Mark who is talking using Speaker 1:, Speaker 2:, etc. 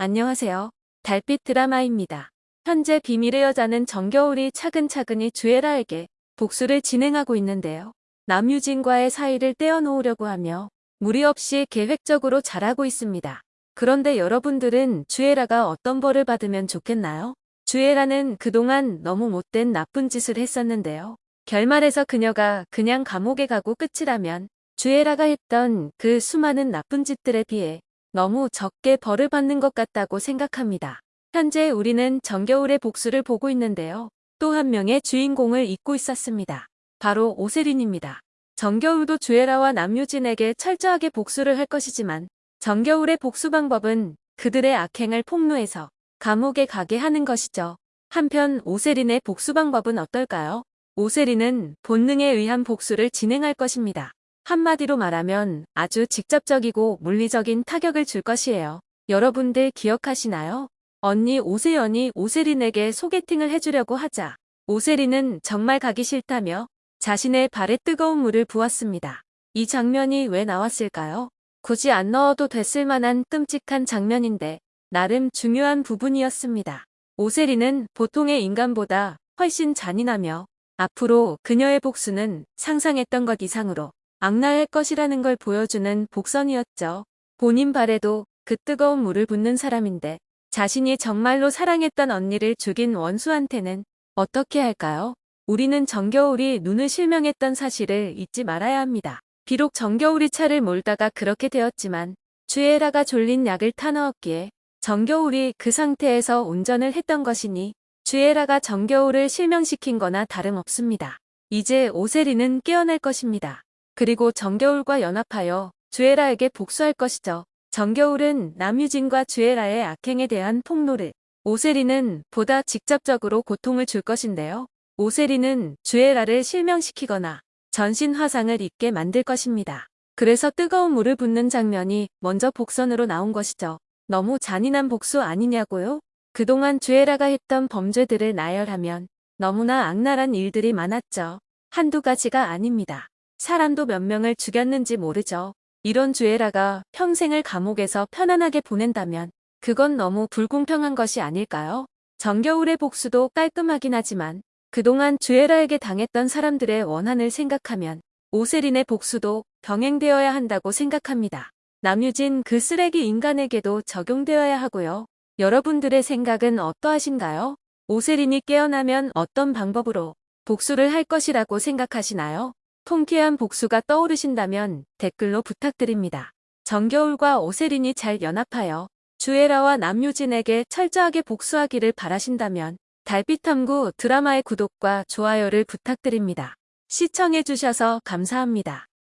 Speaker 1: 안녕하세요. 달빛 드라마입니다. 현재 비밀의 여자는 정겨울이 차근차근히 주애라에게 복수를 진행하고 있는데요. 남유진과의 사이를 떼어놓으려고 하며 무리 없이 계획적으로 잘하고 있습니다. 그런데 여러분들은 주애라가 어떤 벌을 받으면 좋겠나요? 주애라는 그동안 너무 못된 나쁜 짓을 했었는데요. 결말에서 그녀가 그냥 감옥에 가고 끝이라면 주애라가 했던 그 수많은 나쁜 짓들에 비해 너무 적게 벌을 받는 것 같다고 생각합니다. 현재 우리는 정겨울의 복수를 보고 있는데요. 또 한 명의 주인공을 잊고 있었습니다. 바로 오세린입니다. 정겨울도 주애라와 남유진에게 철저하게 복수를 할 것이지만 정겨울의 복수 방법은 그들의 악행을 폭로해서 감옥에 가게 하는 것이죠. 한편 오세린의 복수 방법은 어떨까요? 오세린은 본능에 의한 복수를 진행할 것입니다. 한마디로 말하면 아주 직접적이고 물리적인 타격을 줄 것이에요. 여러분들 기억하시나요? 언니 오세연이 오세린에게 소개팅을 해주려고 하자 오세린은 정말 가기 싫다며 자신의 발에 뜨거운 물을 부었습니다. 이 장면이 왜 나왔을까요? 굳이 안 넣어도 됐을 만한 끔찍한 장면인데 나름 중요한 부분이었습니다. 오세린은 보통의 인간보다 훨씬 잔인하며 앞으로 그녀의 복수는 상상했던 것 이상으로 악랄할 것이라는 걸 보여주는 복선이었죠. 본인 발에도 그 뜨거운 물을 붓는 사람인데 자신이 정말로 사랑했던 언니를 죽인 원수한테는 어떻게 할까요? 우리는 정겨울이 눈을 실명했던 사실을 잊지 말아야 합니다. 비록 정겨울이 차를 몰다가 그렇게 되었지만 주애라가 졸린 약을 타넣었기에 정겨울이 그 상태에서 운전을 했던 것이니 주애라가 정겨울을 실명시킨 거나 다름없습니다. 이제 오세리는 깨어날 것입니다. 그리고 정겨울과 연합하여 주애라에게 복수할 것이죠. 정겨울은 남유진과 주애라의 악행에 대한 폭로를 오세리는 보다 직접적으로 고통을 줄 것인데요. 오세리는 주애라를 실명시키거나 전신 화상을 입게 만들 것입니다. 그래서 뜨거운 물을 붓는 장면이 먼저 복선으로 나온 것이죠. 너무 잔인한 복수 아니냐고요? 그동안 주애라가 했던 범죄들을 나열하면 너무나 악랄한 일들이 많았죠. 한두 가지가 아닙니다. 사람도 몇 명을 죽였는지 모르죠. 이런 주애라가 평생을 감옥에서 편안하게 보낸다면 그건 너무 불공평한 것이 아닐까요? 정겨울의 복수도 깔끔하긴 하지만 그동안 주애라에게 당했던 사람들의 원한을 생각하면 오세린의 복수도 병행되어야 한다고 생각합니다. 남유진 그 쓰레기 인간에게도 적용되어야 하고요. 여러분들의 생각은 어떠하신가요? 오세린이 깨어나면 어떤 방법으로 복수를 할 것이라고 생각하시나요? 통쾌한 복수가 떠오르신다면 댓글로 부탁드립니다. 정겨울과 오세린이 잘 연합하여 주애라와 남유진에게 철저하게 복수하기를 바라신다면 달빛탐구 드라마의 구독과 좋아요를 부탁드립니다. 시청해주셔서 감사합니다.